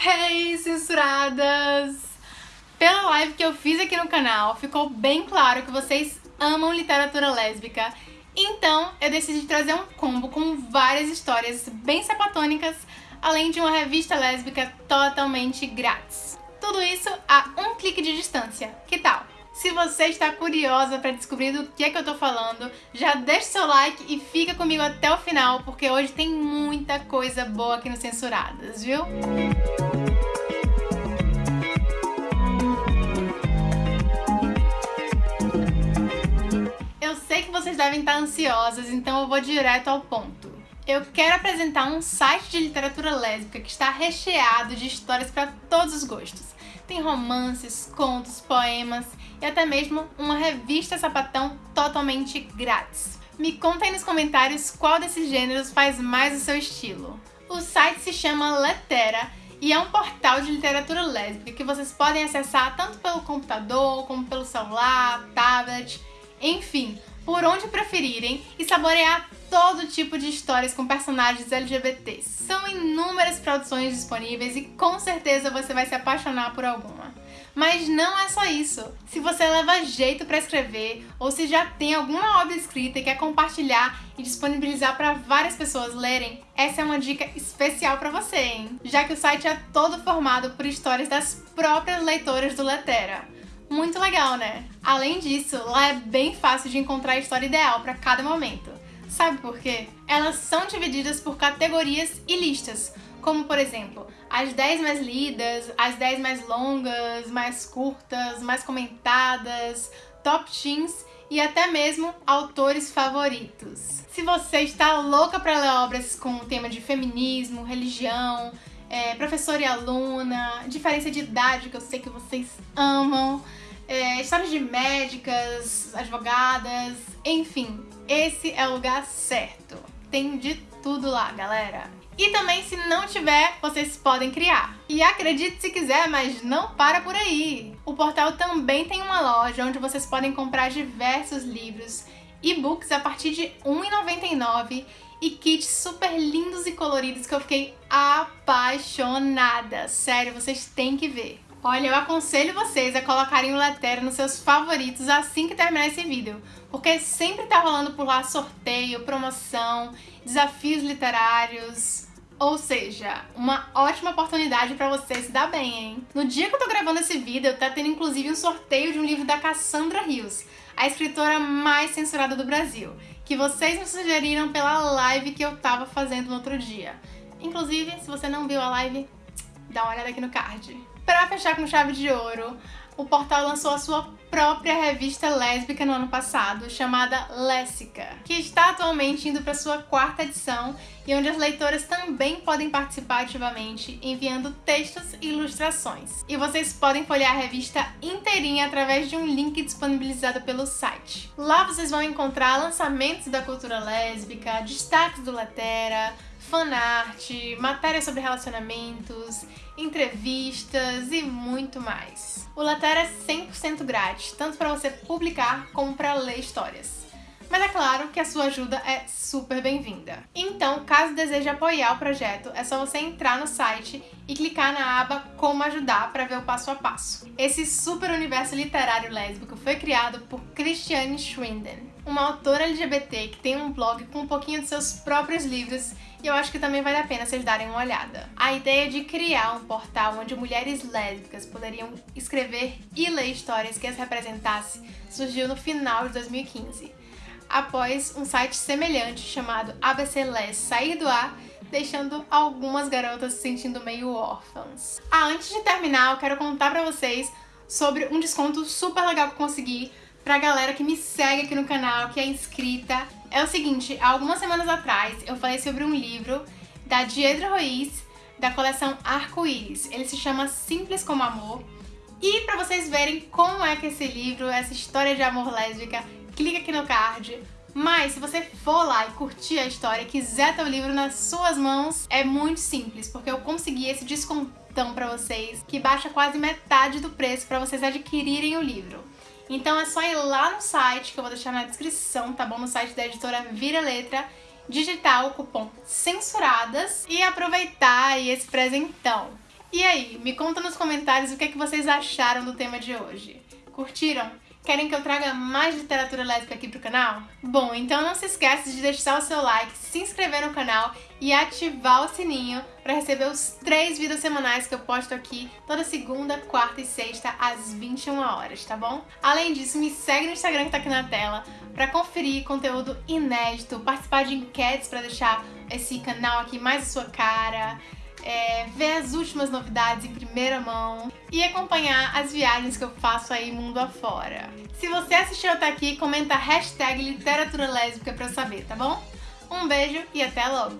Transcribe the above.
Hey, censuradas! Pela live que eu fiz aqui no canal, ficou bem claro que vocês amam literatura lésbica, então eu decidi trazer um combo com várias histórias bem sapatônicas, além de uma revista lésbica totalmente grátis. Tudo isso a um clique de distância. Que tal? Se você está curiosa para descobrir do que é que eu tô falando, já deixa seu like e fica comigo até o final, porque hoje tem muita coisa boa aqui no Censuradas, viu? Eu devem estar ansiosas, então eu vou direto ao ponto. Eu quero apresentar um site de literatura lésbica que está recheado de histórias para todos os gostos. Tem romances, contos, poemas e até mesmo uma revista sapatão totalmente grátis. Me conta aí nos comentários qual desses gêneros faz mais o seu estilo. O site se chama Letera e é um portal de literatura lésbica que vocês podem acessar tanto pelo computador, como pelo celular, tablet, enfim, por onde preferirem e saborear todo tipo de histórias com personagens LGBTs. São inúmeras produções disponíveis e com certeza você vai se apaixonar por alguma. Mas não é só isso. Se você leva jeito para escrever ou se já tem alguma obra escrita e quer compartilhar e disponibilizar para várias pessoas lerem, essa é uma dica especial para você, hein? Já que o site é todo formado por histórias das próprias leitoras do Letera. Muito legal, né? Além disso, lá é bem fácil de encontrar a história ideal para cada momento. Sabe por quê? Elas são divididas por categorias e listas, como por exemplo, as 10 mais lidas, as 10 mais longas, mais curtas, mais comentadas, top teens e até mesmo autores favoritos. Se você está louca para ler obras com o tema de feminismo, religião, é, professor e aluna, diferença de idade que eu sei que vocês amam, é, histórias de médicas, advogadas, enfim, esse é o lugar certo. Tem de tudo lá, galera. E também, se não tiver, vocês podem criar. E acredite se quiser, mas não para por aí. O portal também tem uma loja onde vocês podem comprar diversos livros, e-books a partir de R$1,99 e kits super lindos e coloridos que eu fiquei apaixonada. Sério, vocês têm que ver. Olha, eu aconselho vocês a colocarem o Letera nos seus favoritos assim que terminar esse vídeo, porque sempre tá rolando por lá sorteio, promoção, desafios literários, ou seja, uma ótima oportunidade para você se dar bem, hein? No dia que eu tô gravando esse vídeo, tá tendo inclusive um sorteio de um livro da Cassandra Rios, a escritora mais censurada do Brasil, que vocês me sugeriram pela live que eu tava fazendo no outro dia. Inclusive, se você não viu a live, dá uma olhada aqui no card. Para fechar com chave de ouro, o portal lançou a sua própria revista lésbica no ano passado, chamada Léssica, que está atualmente indo para sua quarta edição e onde as leitoras também podem participar ativamente, enviando textos e ilustrações. E vocês podem folhear a revista inteirinha através de um link disponibilizado pelo site. Lá vocês vão encontrar lançamentos da cultura lésbica, destaques do Letera, fanart, matérias sobre relacionamentos, entrevistas e muito mais. O Letera é 100% grátis, tanto para você publicar como para ler histórias. Mas é claro que a sua ajuda é super bem-vinda. Então, caso deseje apoiar o projeto, é só você entrar no site e clicar na aba Como Ajudar para ver o passo a passo. Esse super universo literário lésbico foi criado por Christiane Schwinden, uma autora LGBT que tem um blog com um pouquinho de seus próprios livros e eu acho que também vale a pena vocês darem uma olhada. A ideia de criar um portal onde mulheres lésbicas poderiam escrever e ler histórias que as representassem surgiu no final de 2015, após um site semelhante chamado ABC Les sair do ar deixando algumas garotas se sentindo meio órfãs. Ah, antes de terminar, eu quero contar pra vocês sobre um desconto super legal que eu consegui pra galera que me segue aqui no canal, que é inscrita é o seguinte, algumas semanas atrás eu falei sobre um livro da Diedra Ruiz, da coleção Arco-Íris. Ele se chama Simples como Amor. E para vocês verem como é que esse livro, essa história de amor lésbica, clica aqui no card. Mas se você for lá e curtir a história e quiser ter o livro nas suas mãos, é muito simples, porque eu consegui esse descontão para vocês, que baixa quase metade do preço para vocês adquirirem o livro. Então é só ir lá no site, que eu vou deixar na descrição, tá bom? No site da editora Vira Letra, digitar o cupom CENSURADAS e aproveitar aí esse presentão. E aí, me conta nos comentários o que, é que vocês acharam do tema de hoje. Curtiram? Querem que eu traga mais literatura lésbica aqui pro canal? Bom, então não se esqueça de deixar o seu like, se inscrever no canal e ativar o sininho para receber os três vídeos semanais que eu posto aqui toda segunda, quarta e sexta às 21 horas, tá bom? Além disso, me segue no Instagram que tá aqui na tela para conferir conteúdo inédito, participar de enquetes para deixar esse canal aqui mais a sua cara, é, ver as últimas novidades em primeira mão e acompanhar as viagens que eu faço aí mundo afora. Se você assistiu até aqui, comenta hashtag literatura lésbica pra saber, tá bom? Um beijo e até logo!